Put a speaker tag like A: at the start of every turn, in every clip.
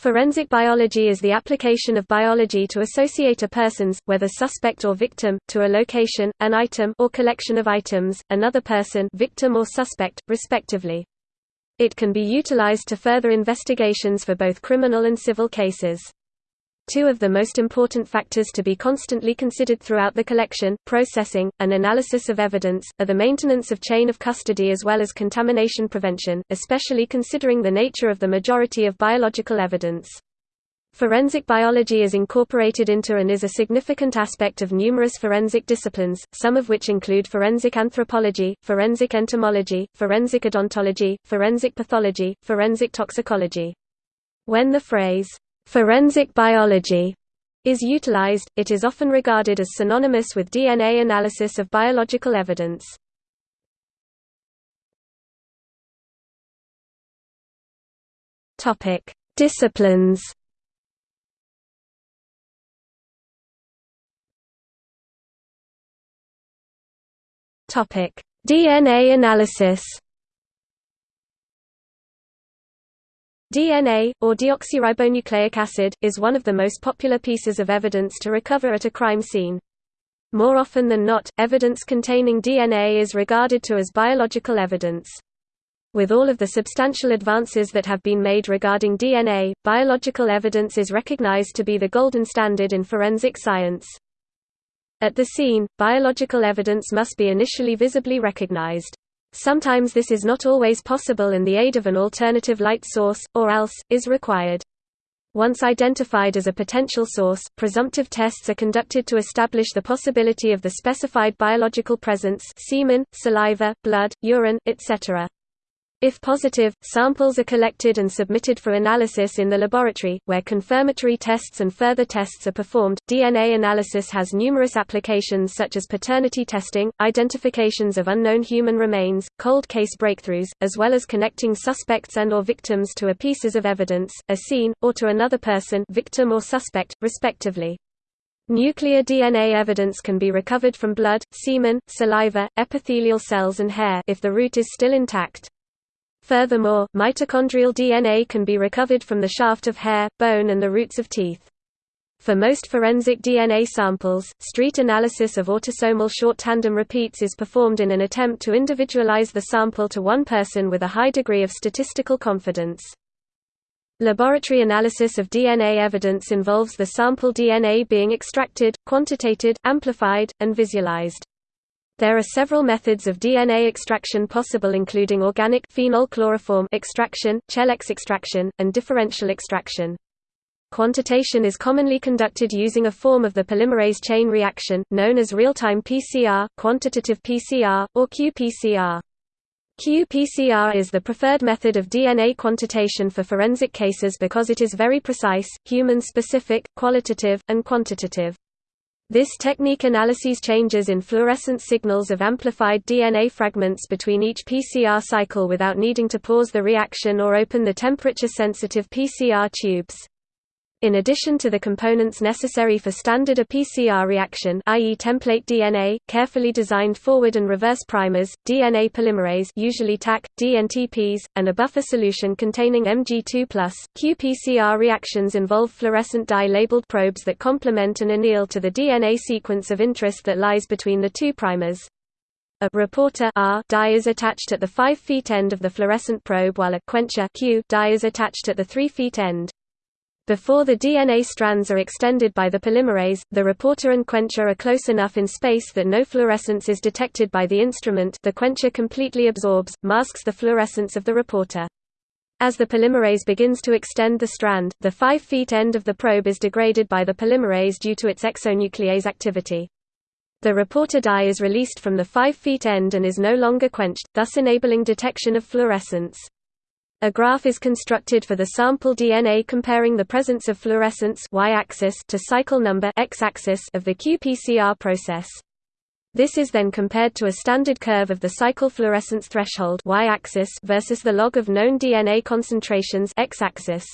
A: Forensic biology is the application of biology to associate a person's, whether suspect or victim, to a location, an item or collection of items, another person victim or suspect, respectively. It can be utilized to further investigations for both criminal and civil cases. Two of the most important factors to be constantly considered throughout the collection, processing, and analysis of evidence, are the maintenance of chain of custody as well as contamination prevention, especially considering the nature of the majority of biological evidence. Forensic biology is incorporated into and is a significant aspect of numerous forensic disciplines, some of which include forensic anthropology, forensic entomology, forensic odontology, forensic pathology, forensic toxicology. When the phrase, Forensic biology is utilized, it is often regarded as synonymous with DNA analysis of biological evidence. Topic: Disciplines. Topic: DNA analysis. DNA, or deoxyribonucleic acid, is one of the most popular pieces of evidence to recover at a crime scene. More often than not, evidence containing DNA is regarded to as biological evidence. With all of the substantial advances that have been made regarding DNA, biological evidence is recognized to be the golden standard in forensic science. At the scene, biological evidence must be initially visibly recognized. Sometimes this is not always possible and the aid of an alternative light source, or else, is required. Once identified as a potential source, presumptive tests are conducted to establish the possibility of the specified biological presence semen, saliva, blood, urine, etc. If positive, samples are collected and submitted for analysis in the laboratory, where confirmatory tests and further tests are performed. DNA analysis has numerous applications such as paternity testing, identifications of unknown human remains, cold case breakthroughs, as well as connecting suspects and or victims to a pieces of evidence, a scene, or to another person, victim or suspect, respectively. Nuclear DNA evidence can be recovered from blood, semen, saliva, epithelial cells and hair if the root is still intact. Furthermore, mitochondrial DNA can be recovered from the shaft of hair, bone and the roots of teeth. For most forensic DNA samples, street analysis of autosomal short tandem repeats is performed in an attempt to individualize the sample to one person with a high degree of statistical confidence. Laboratory analysis of DNA evidence involves the sample DNA being extracted, quantitated, amplified, and visualized. There are several methods of DNA extraction possible including organic phenol chloroform extraction, Chelex extraction, and differential extraction. Quantitation is commonly conducted using a form of the polymerase chain reaction, known as real-time PCR, quantitative PCR, or qPCR. qPCR is the preferred method of DNA quantitation for forensic cases because it is very precise, human-specific, qualitative, and quantitative. This technique analyses changes in fluorescent signals of amplified DNA fragments between each PCR cycle without needing to pause the reaction or open the temperature-sensitive PCR tubes. In addition to the components necessary for standard a PCR reaction i.e. template DNA, carefully designed forward and reverse primers, DNA polymerase usually Taq, DNTPs, and a buffer solution containing Mg2+, qPCR reactions involve fluorescent dye-labeled probes that complement and anneal to the DNA sequence of interest that lies between the two primers. A reporter R dye is attached at the 5' feet end of the fluorescent probe while a quencher Q dye is attached at the 3' feet end. Before the DNA strands are extended by the polymerase, the reporter and quencher are close enough in space that no fluorescence is detected by the instrument the quencher completely absorbs, masks the fluorescence of the reporter. As the polymerase begins to extend the strand, the 5 feet end of the probe is degraded by the polymerase due to its exonuclease activity. The reporter dye is released from the 5 feet end and is no longer quenched, thus enabling detection of fluorescence. A graph is constructed for the sample DNA comparing the presence of fluorescence y-axis to cycle number x-axis of the qPCR process. This is then compared to a standard curve of the cycle fluorescence threshold y-axis versus the log of known DNA concentrations x-axis.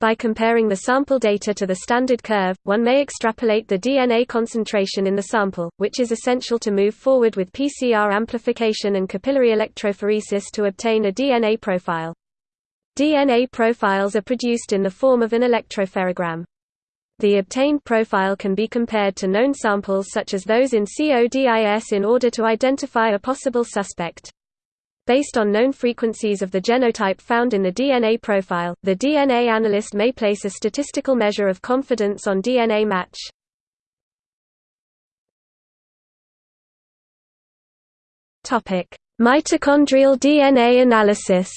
A: By comparing the sample data to the standard curve, one may extrapolate the DNA concentration in the sample, which is essential to move forward with PCR amplification and capillary electrophoresis to obtain a DNA profile. DNA profiles are produced in the form of an electropherogram. The obtained profile can be compared to known samples such as those in CODIS in order to identify a possible suspect. Based on known frequencies of the genotype found in the DNA profile, the DNA analyst may place a statistical measure of confidence on DNA match. Mitochondrial DNA analysis.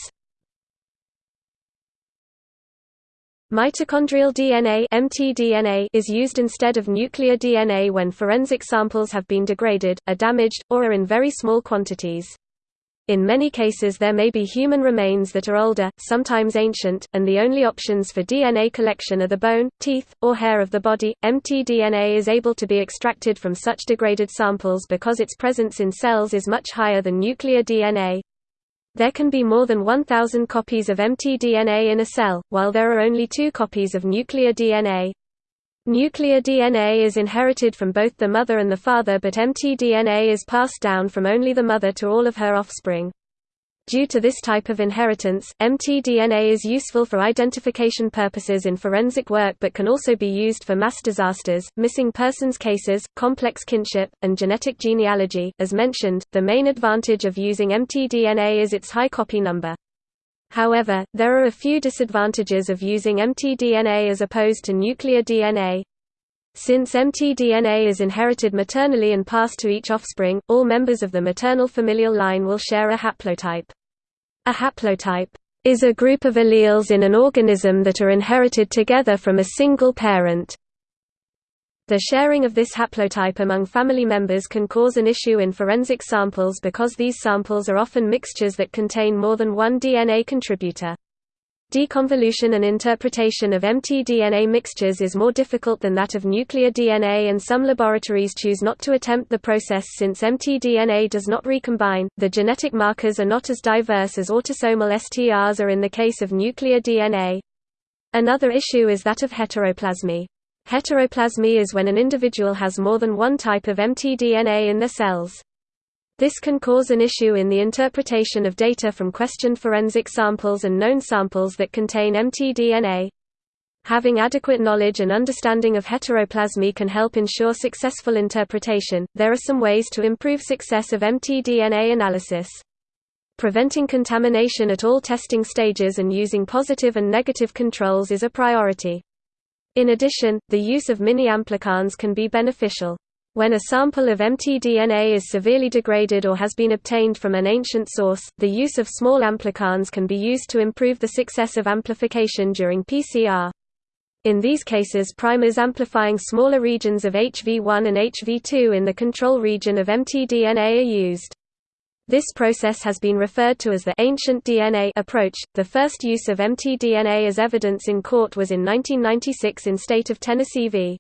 A: Mitochondrial DNA (mtDNA) is used instead of nuclear DNA when forensic samples have been degraded, are damaged, or are in very small quantities. In many cases there may be human remains that are older, sometimes ancient, and the only options for DNA collection are the bone, teeth, or hair of the body. mtDNA is able to be extracted from such degraded samples because its presence in cells is much higher than nuclear DNA. There can be more than 1,000 copies of mtDNA in a cell, while there are only two copies of nuclear DNA. Nuclear DNA is inherited from both the mother and the father but mtDNA is passed down from only the mother to all of her offspring. Due to this type of inheritance, mtDNA is useful for identification purposes in forensic work but can also be used for mass disasters, missing persons cases, complex kinship, and genetic genealogy. As mentioned, the main advantage of using mtDNA is its high copy number. However, there are a few disadvantages of using mtDNA as opposed to nuclear DNA. Since mtDNA is inherited maternally and passed to each offspring, all members of the maternal familial line will share a haplotype. A haplotype is a group of alleles in an organism that are inherited together from a single parent. The sharing of this haplotype among family members can cause an issue in forensic samples because these samples are often mixtures that contain more than one DNA contributor. Deconvolution and interpretation of mtDNA mixtures is more difficult than that of nuclear DNA and some laboratories choose not to attempt the process since mtDNA does not recombine. The genetic markers are not as diverse as autosomal STRs are in the case of nuclear DNA. Another issue is that of heteroplasmy. Heteroplasmy is when an individual has more than one type of mtDNA in their cells. This can cause an issue in the interpretation of data from questioned forensic samples and known samples that contain mtDNA. Having adequate knowledge and understanding of heteroplasmy can help ensure successful interpretation. There are some ways to improve success of mtDNA analysis. Preventing contamination at all testing stages and using positive and negative controls is a priority. In addition, the use of mini-amplicons can be beneficial. When a sample of mtDNA is severely degraded or has been obtained from an ancient source, the use of small amplicons can be used to improve the success of amplification during PCR. In these cases primers amplifying smaller regions of HV1 and HV2 in the control region of mtDNA are used. This process has been referred to as the ancient DNA approach. The first use of mtDNA as evidence in court was in 1996 in state of Tennessee v.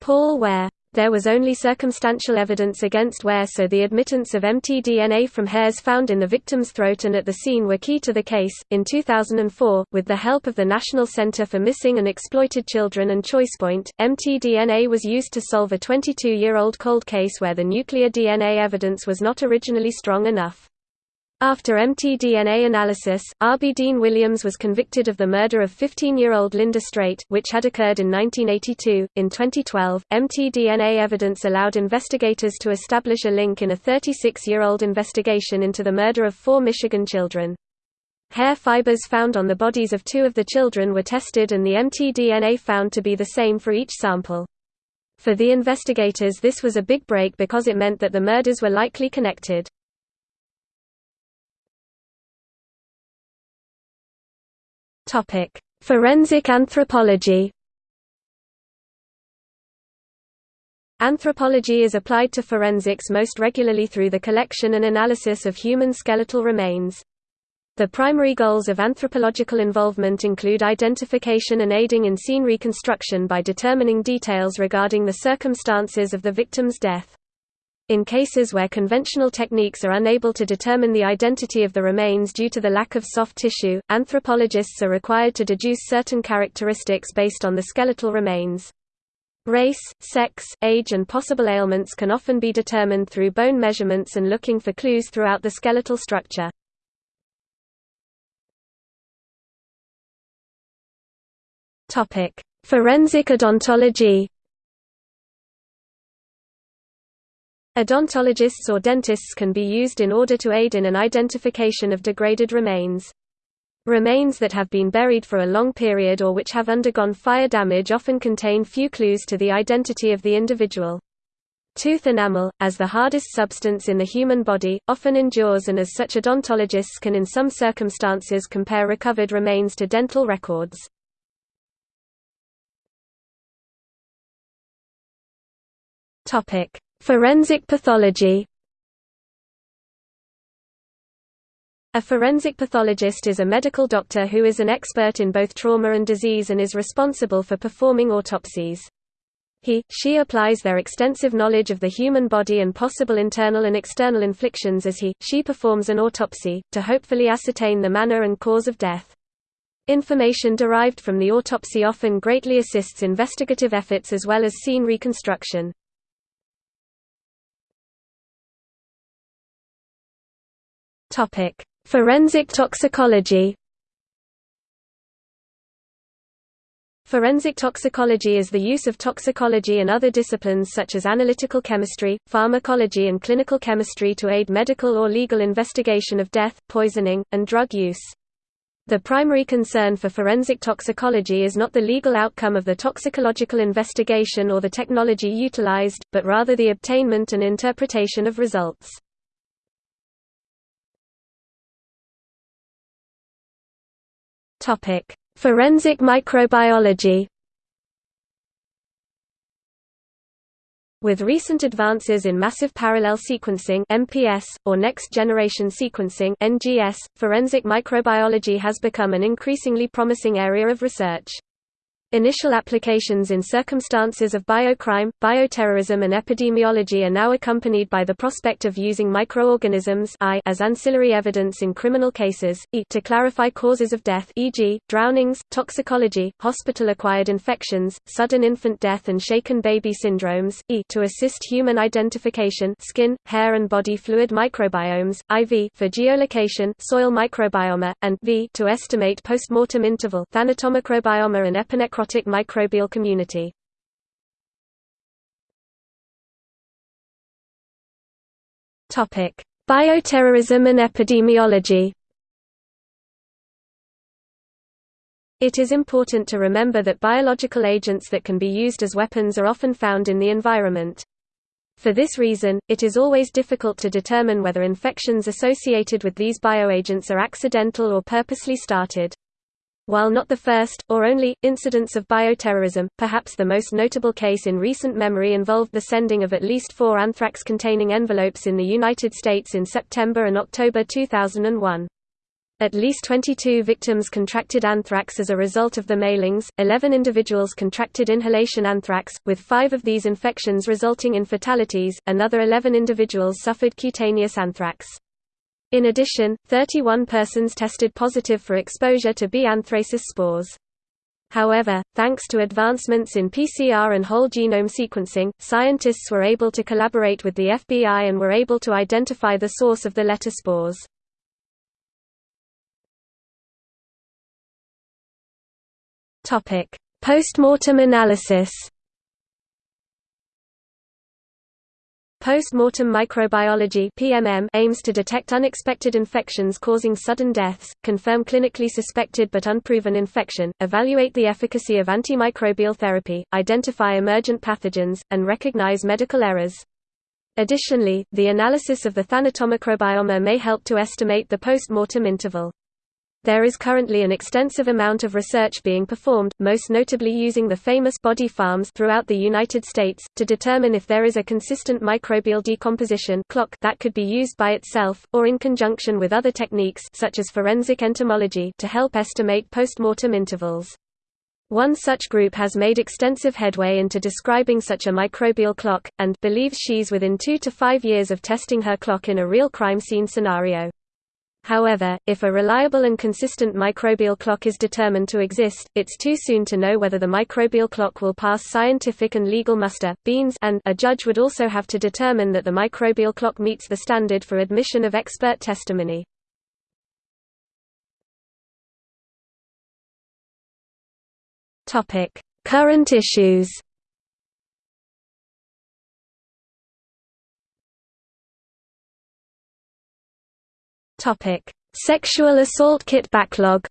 A: Paul Ware there was only circumstantial evidence against Ware so the admittance of mtDNA from hairs found in the victim's throat and at the scene were key to the case. In 2004, with the help of the National Center for Missing and Exploited Children and ChoicePoint, mtDNA was used to solve a 22-year-old cold case where the nuclear DNA evidence was not originally strong enough. After mtDNA analysis, R.B. Dean Williams was convicted of the murder of 15-year-old Linda Straight, which had occurred in 1982. In 2012, mtDNA evidence allowed investigators to establish a link in a 36-year-old investigation into the murder of four Michigan children. Hair fibers found on the bodies of two of the children were tested and the mtDNA found to be the same for each sample. For the investigators this was a big break because it meant that the murders were likely connected. Topic: Forensic anthropology. Anthropology is applied to forensics most regularly through the collection and analysis of human skeletal remains. The primary goals of anthropological involvement include identification and aiding in scene reconstruction by determining details regarding the circumstances of the victim's death. In cases where conventional techniques are unable to determine the identity of the remains due to the lack of soft tissue, anthropologists are required to deduce certain characteristics based on the skeletal remains. Race, sex, age and possible ailments can often be determined through bone measurements and looking for clues throughout the skeletal structure. Forensic odontology. Odontologists or dentists can be used in order to aid in an identification of degraded remains. Remains that have been buried for a long period or which have undergone fire damage often contain few clues to the identity of the individual. Tooth enamel, as the hardest substance in the human body, often endures and as such odontologists can in some circumstances compare recovered remains to dental records. Forensic pathology A forensic pathologist is a medical doctor who is an expert in both trauma and disease and is responsible for performing autopsies. He, she applies their extensive knowledge of the human body and possible internal and external inflictions as he, she performs an autopsy, to hopefully ascertain the manner and cause of death. Information derived from the autopsy often greatly assists investigative efforts as well as scene reconstruction. Topic: Forensic toxicology Forensic toxicology is the use of toxicology and other disciplines such as analytical chemistry, pharmacology and clinical chemistry to aid medical or legal investigation of death, poisoning, and drug use. The primary concern for forensic toxicology is not the legal outcome of the toxicological investigation or the technology utilized, but rather the obtainment and interpretation of results. Topic: Forensic microbiology. With recent advances in massive parallel sequencing (MPS) or next-generation sequencing (NGS), forensic microbiology has become an increasingly promising area of research. Initial applications in circumstances of biocrime, bioterrorism and epidemiology are now accompanied by the prospect of using microorganisms I as ancillary evidence in criminal cases, e to clarify causes of death e.g., drownings, toxicology, hospital-acquired infections, sudden infant death and shaken baby syndromes, e to assist human identification skin, hair and body fluid microbiomes, IV for geolocation soil microbiome, and v to estimate post-mortem interval thanatomicrobiome and epinecrobiome necrotic microbial community. Bioterrorism and epidemiology. It is important to remember that biological agents that can be used as weapons are often found in the environment. For this reason, it is always difficult to determine whether infections associated with these bioagents are accidental or purposely started. While not the first, or only, incidents of bioterrorism, perhaps the most notable case in recent memory involved the sending of at least four anthrax-containing envelopes in the United States in September and October 2001. At least 22 victims contracted anthrax as a result of the mailings, 11 individuals contracted inhalation anthrax, with five of these infections resulting in fatalities, another 11 individuals suffered cutaneous anthrax. In addition, 31 persons tested positive for exposure to B. anthracis spores. However, thanks to advancements in PCR and whole genome sequencing, scientists were able to collaborate with the FBI and were able to identify the source of the letter spores. Post-mortem analysis Post-mortem microbiology (PMM) aims to detect unexpected infections causing sudden deaths, confirm clinically suspected but unproven infection, evaluate the efficacy of antimicrobial therapy, identify emergent pathogens, and recognize medical errors. Additionally, the analysis of the thanatomicrobiome may help to estimate the post-mortem interval. There is currently an extensive amount of research being performed, most notably using the famous body farms throughout the United States, to determine if there is a consistent microbial decomposition clock that could be used by itself, or in conjunction with other techniques such as forensic entomology to help estimate postmortem intervals. One such group has made extensive headway into describing such a microbial clock, and believes she's within two to five years of testing her clock in a real crime scene scenario. However, if a reliable and consistent microbial clock is determined to exist, it's too soon to know whether the microbial clock will pass scientific and legal muster beans and a judge would also have to determine that the microbial clock meets the standard for admission of expert testimony. Topic: Current issues Sexual assault kit backlog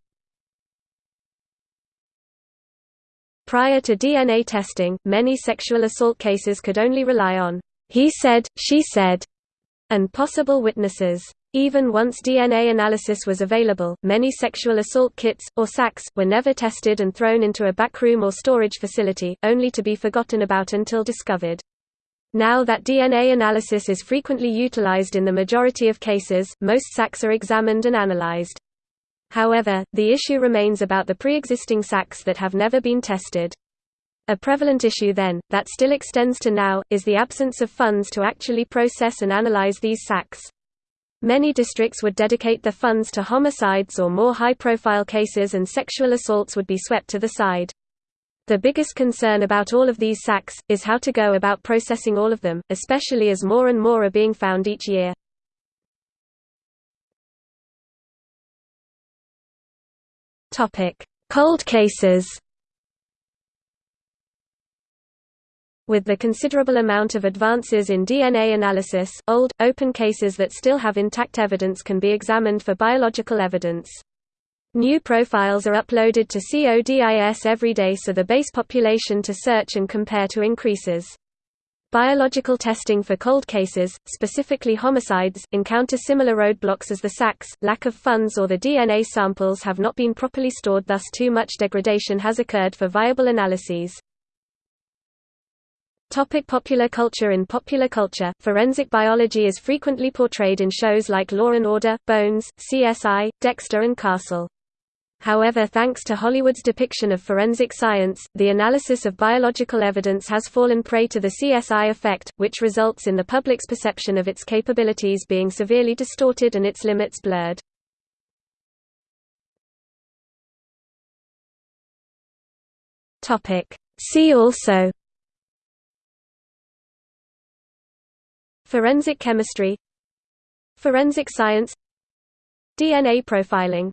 A: Prior to DNA testing, many sexual assault cases could only rely on he said, she said, and possible witnesses. Even once DNA analysis was available, many sexual assault kits, or SAKs, were never tested and thrown into a backroom or storage facility, only to be forgotten about until discovered. Now that DNA analysis is frequently utilized in the majority of cases, most SAKs are examined and analyzed. However, the issue remains about the pre-existing SAKs that have never been tested. A prevalent issue then, that still extends to now, is the absence of funds to actually process and analyze these SAKs. Many districts would dedicate the funds to homicides or more high-profile cases and sexual assaults would be swept to the side. The biggest concern about all of these SAKs, is how to go about processing all of them, especially as more and more are being found each year. Cold cases With the considerable amount of advances in DNA analysis, old, open cases that still have intact evidence can be examined for biological evidence. New profiles are uploaded to CODIS every day so the base population to search and compare to increases. Biological testing for cold cases, specifically homicides, encounter similar roadblocks as the SAKs, lack of funds or the DNA samples have not been properly stored thus too much degradation has occurred for viable analyses. Topic popular culture In popular culture, forensic biology is frequently portrayed in shows like Law & Order, Bones, CSI, Dexter and Castle. However thanks to Hollywood's depiction of forensic science, the analysis of biological evidence has fallen prey to the CSI effect, which results in the public's perception of its capabilities being severely distorted and its limits blurred. See also Forensic chemistry Forensic science DNA profiling